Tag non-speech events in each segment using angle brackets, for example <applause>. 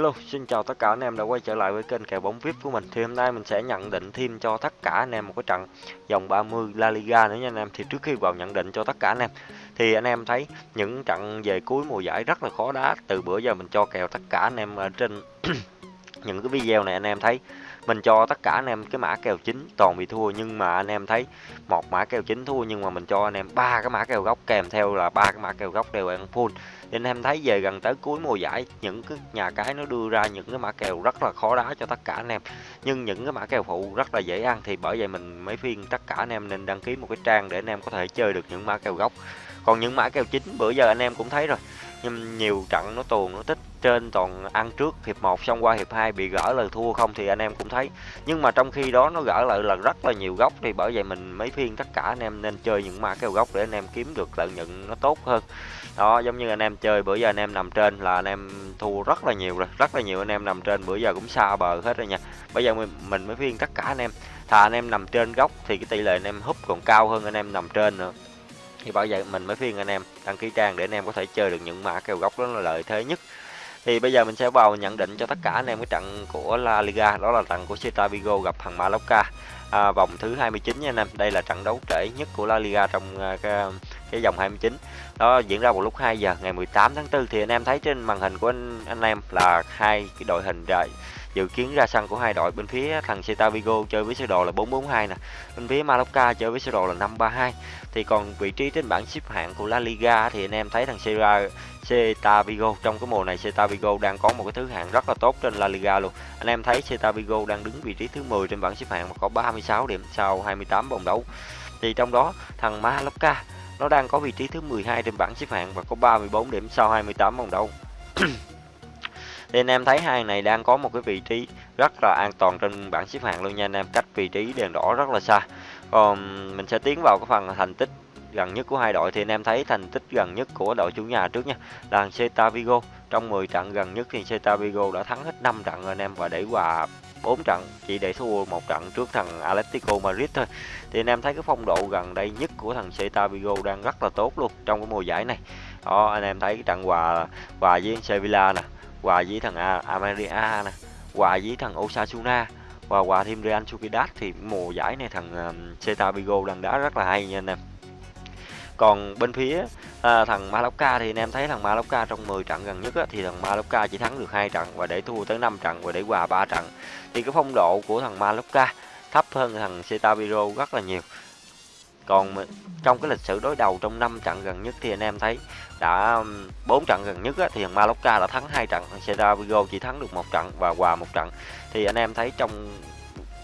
Hello, xin chào tất cả anh em đã quay trở lại với kênh kèo bóng VIP của mình. Thì hôm nay mình sẽ nhận định thêm cho tất cả anh em một cái trận vòng 30 La Liga nữa nha anh em. Thì trước khi vào nhận định cho tất cả anh em thì anh em thấy những trận về cuối mùa giải rất là khó đá. Từ bữa giờ mình cho kèo tất cả anh em ở trên <clears throat> những cái video này anh em thấy mình cho tất cả anh em cái mã kèo chính, toàn bị thua, nhưng mà anh em thấy một mã kèo chính thua, nhưng mà mình cho anh em ba cái mã kèo gốc, kèm theo là ba cái mã kèo gốc đều ăn full. Nên em thấy về gần tới cuối mùa giải, những cái nhà cái nó đưa ra những cái mã kèo rất là khó đá cho tất cả anh em. Nhưng những cái mã kèo phụ rất là dễ ăn, thì bởi vậy mình mấy phiên tất cả anh em nên đăng ký một cái trang để anh em có thể chơi được những mã kèo gốc. Còn những mã kèo chính, bữa giờ anh em cũng thấy rồi nhưng nhiều trận nó tuồn nó tích trên toàn ăn trước hiệp 1 xong qua hiệp 2 bị gỡ lời thua không thì anh em cũng thấy nhưng mà trong khi đó nó gỡ lại là rất là nhiều góc thì bởi vậy mình mấy phiên tất cả anh em nên chơi những ma kèo góc để anh em kiếm được lợi nhuận nó tốt hơn đó giống như anh em chơi bữa giờ anh em nằm trên là anh em thua rất là nhiều rồi rất là nhiều anh em nằm trên bữa giờ cũng xa bờ hết rồi nha bây giờ mình, mình mới phiên tất cả anh em thà anh em nằm trên góc thì cái tỷ lệ anh em húp còn cao hơn anh em nằm trên nữa thì bao giờ mình mới phiên anh em đăng ký trang để anh em có thể chơi được những mã kèo góc đó là lợi thế nhất. Thì bây giờ mình sẽ vào nhận định cho tất cả anh em cái trận của La Liga đó là trận của Celta Vigo gặp thằng Mallorca. À, vòng thứ 29 nha anh em đây là trận đấu trễ nhất của La Liga trong uh, cái, cái vòng 29 đó diễn ra vào lúc 2 giờ ngày 18 tháng 4 thì anh em thấy trên màn hình của anh, anh em là hai cái đội hình rồi dự kiến ra sân của hai đội bên phía thằng Celta Vigo chơi với sơ đồ là 442 nè, bên phía Mallorca chơi với sơ đồ là 532 thì còn vị trí trên bảng xếp hạng của La Liga thì anh em thấy thằng Celta Celta Vigo, trong cái mùa này Celta Vigo đang có một cái thứ hạng rất là tốt trên La Liga luôn. Anh em thấy Celta Vigo đang đứng vị trí thứ 10 trên bảng xếp hạng và có 36 điểm sau 28 vòng đấu. Thì trong đó, thằng Mallorca, nó đang có vị trí thứ 12 trên bảng xếp hạng và có 34 điểm sau 28 vòng đấu. <clears throat> nên em thấy hai này đang có một cái vị trí rất là an toàn trên bảng xếp hạng luôn nha anh em. Cách vị trí đèn đỏ rất là xa. Còn mình sẽ tiến vào cái phần thành tích gần nhất của hai đội thì anh em thấy thành tích gần nhất của đội chủ nhà trước nha. Là Celta Vigo. Trong 10 trận gần nhất thì Celta Vigo đã thắng hết 5 trận rồi anh em, và để hòa 4 trận, chỉ để thua một trận trước thằng Atletico Madrid thôi. Thì anh em thấy cái phong độ gần đây nhất của thằng Celta Vigo đang rất là tốt luôn trong cái mùa giải này. Đó, anh em thấy cái trận hòa hòa với Sevilla nè hòa với thằng Amaria nè hòa với thằng Osasuna và hòa thêm Real Sociedad thì mùa giải này thằng Celta Vigo đang đá rất là hay nha anh em. Còn bên phía à, thằng Mallorca thì anh em thấy thằng Mallorca trong 10 trận gần nhất á, thì thằng Mallorca chỉ thắng được hai trận và để thua tới 5 trận và để hòa 3 trận. Thì cái phong độ của thằng Mallorca thấp hơn thằng Celta Vigo rất là nhiều còn trong cái lịch sử đối đầu trong 5 trận gần nhất thì anh em thấy đã bốn trận gần nhất á, thì thằng Mallorca đã thắng hai trận thằng Celta Vigo chỉ thắng được một trận và hòa một trận. Thì anh em thấy trong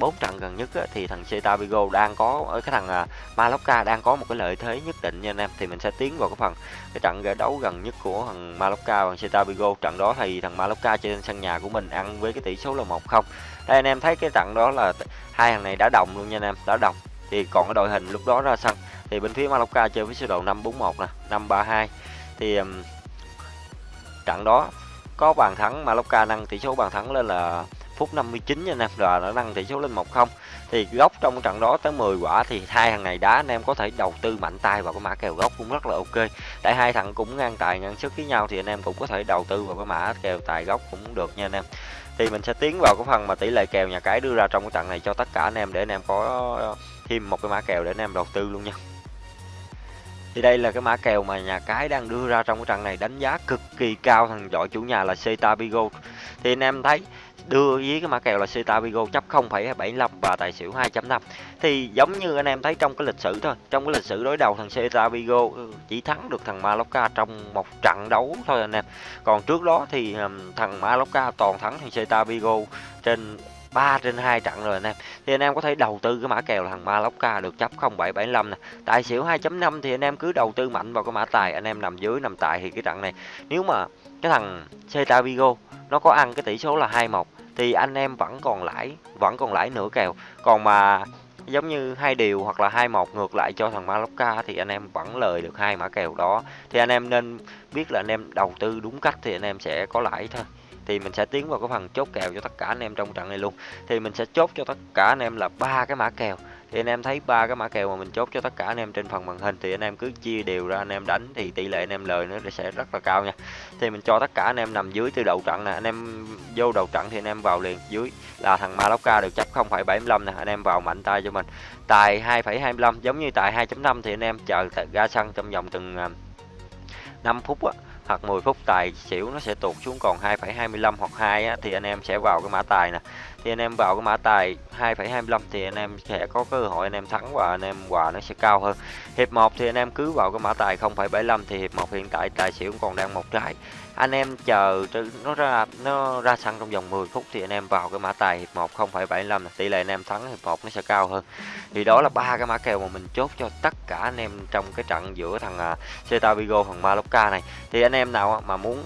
bốn trận gần nhất á, thì thằng Celta Vigo đang có ở cái thằng à, Mallorca đang có một cái lợi thế nhất định nha anh em. Thì mình sẽ tiến vào cái phần cái trận giải đấu gần nhất của thằng Mallorca và Celta Vigo. Trận đó thì thằng Mallorca trên sân nhà của mình ăn với cái tỷ số là một không. Đây anh em thấy cái trận đó là hai thằng này đã đồng luôn nha anh em đã đồng thì còn cái đội hình lúc đó ra sân. Thì bên phía Mallorca chơi với sơ đồ 541 nè 532 thì um, trận đó có bàn thắng Mallorca nâng tỷ số bàn thắng lên là phút 59 nha anh em rồi nó nâng tỷ số lên 1-0 thì góc trong trận đó tới 10 quả thì hai thằng này đá anh em có thể đầu tư mạnh tay vào cái mã kèo góc cũng rất là ok. Tại hai thằng cũng ngang tài ngang sức với nhau thì anh em cũng có thể đầu tư vào cái mã kèo tài góc cũng được nha anh em. Thì mình sẽ tiến vào cái phần mà tỷ lệ kèo nhà cái đưa ra trong cái trận này cho tất cả anh em để anh em có thêm một cái mã kèo để anh em đầu tư luôn nha. Thì đây là cái mã kèo mà nhà cái đang đưa ra trong cái trận này đánh giá cực kỳ cao thằng giỏi chủ nhà là Celta Vigo. Thì anh em thấy đưa với cái mã kèo là Celta Vigo chấp 0,75 và tài xỉu 2.5 thì giống như anh em thấy trong cái lịch sử thôi trong cái lịch sử đối đầu thằng Celta Vigo ừ, chỉ thắng được thằng Mallorca trong một trận đấu thôi anh em. Còn trước đó thì thằng Mallorca toàn thắng thằng Celta Vigo trên 3 trên 2 trận rồi anh em thì anh em có thể đầu tư cái mã kèo là thằng Mallorca được chấp 0775 nè. Tài xỉu 2.5 thì anh em cứ đầu tư mạnh vào cái mã tài, anh em nằm dưới, nằm tài thì cái trận này, nếu mà cái thằng Celta Vigo nó có ăn cái tỷ số là 21 thì anh em vẫn còn lãi, vẫn còn lãi nửa kèo. Còn mà giống như hai điều hoặc là hai một ngược lại cho thằng Mallorca thì anh em vẫn lời được hai mã kèo đó. Thì anh em nên biết là anh em đầu tư đúng cách thì anh em sẽ có lãi thôi thì mình sẽ tiến vào cái phần chốt kèo cho tất cả anh em trong trận này luôn thì mình sẽ chốt cho tất cả anh em là ba cái mã kèo thì anh em thấy ba cái mã kèo mà mình chốt cho tất cả anh em trên phần màn hình thì anh em cứ chia đều ra anh em đánh thì tỷ lệ anh em lời nó sẽ rất là cao nha thì mình cho tất cả anh em nằm dưới từ đầu trận nè anh em vô đầu trận thì anh em vào liền dưới là thằng Maloka được chấp 0,75 nè anh em vào mạnh tay cho mình tài 2,25 giống như tài 2.5 thì anh em chờ ra sân trong vòng từng 5 phút á hoặc 10 phút tài xỉu nó sẽ tụt xuống còn 2,25 hoặc 2 á, thì anh em sẽ vào cái mã tài nè thì anh em vào cái mã tài 2,25 thì anh em sẽ có cơ hội anh em thắng và anh em quà nó sẽ cao hơn. Hiệp 1 thì anh em cứ vào cái mã tài 0,75 thì hiệp 1 hiện tại tài xỉu còn đang một trái. Anh em chờ nó ra nó ra sân trong vòng 10 phút thì anh em vào cái mã tài hiệp 1 0,75 tỷ lệ anh em thắng hiệp 1 nó sẽ cao hơn. Thì đó là ba cái mã kèo mà mình chốt cho tất cả anh em trong cái trận giữa thằng à, Celta Vigo thằng Mallorca này. Thì anh em nào mà muốn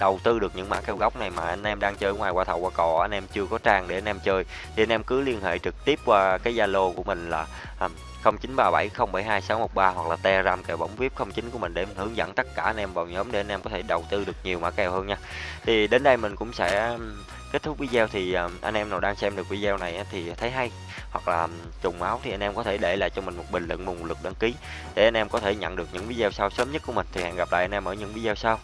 đầu tư được những mã kèo gốc này mà anh em đang chơi ngoài qua thầu qua cò anh em chưa có trang để anh em chơi thì anh em cứ liên hệ trực tiếp qua cái Zalo của mình là 0937072613 hoặc là Telegram kèo bóng VIP 09 của mình để mình hướng dẫn tất cả anh em vào nhóm để anh em có thể đầu tư được nhiều mã kèo hơn nha. Thì đến đây mình cũng sẽ kết thúc video thì anh em nào đang xem được video này thì thấy hay hoặc là trùng máu thì anh em có thể để lại cho mình một bình luận một lượt đăng ký để anh em có thể nhận được những video sau sớm nhất của mình thì hẹn gặp lại anh em ở những video sau